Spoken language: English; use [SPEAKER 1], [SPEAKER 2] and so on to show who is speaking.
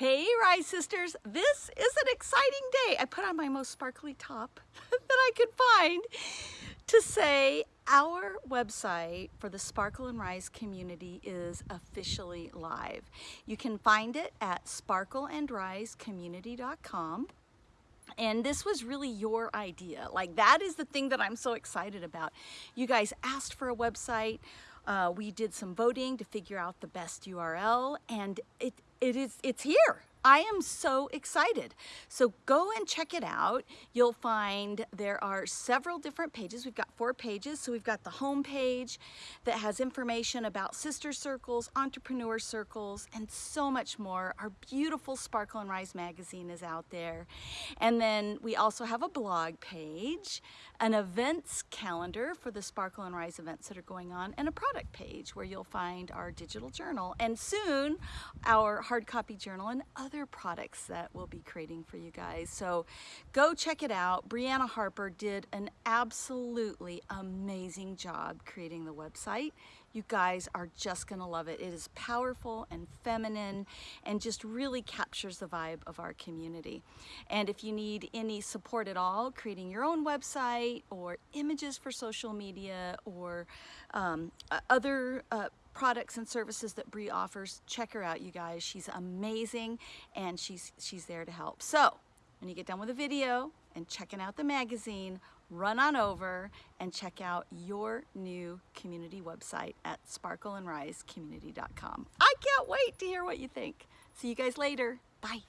[SPEAKER 1] Hey Rise Sisters, this is an exciting day. I put on my most sparkly top that I could find to say our website for the Sparkle and Rise community is officially live. You can find it at sparkleandrisecommunity.com. And this was really your idea. Like that is the thing that I'm so excited about. You guys asked for a website. Uh, we did some voting to figure out the best URL and it, it is, it's here. I am so excited. So go and check it out. You'll find there are several different pages. We've got four pages. So we've got the home page that has information about sister circles, entrepreneur circles, and so much more. Our beautiful Sparkle and Rise magazine is out there. And then we also have a blog page, an events calendar for the Sparkle and Rise events that are going on, and a product page where you'll find our digital journal and soon our hard copy journal and other other products that we'll be creating for you guys. So go check it out. Brianna Harper did an absolutely amazing job creating the website. You guys are just gonna love it. It is powerful and feminine and just really captures the vibe of our community. And if you need any support at all, creating your own website or images for social media or um, other uh, products and services that Bree offers, check her out, you guys. She's amazing and she's, she's there to help. So when you get done with the video and checking out the magazine, run on over and check out your new community website at sparkleandrisecommunity.com. I can't wait to hear what you think. See you guys later. Bye.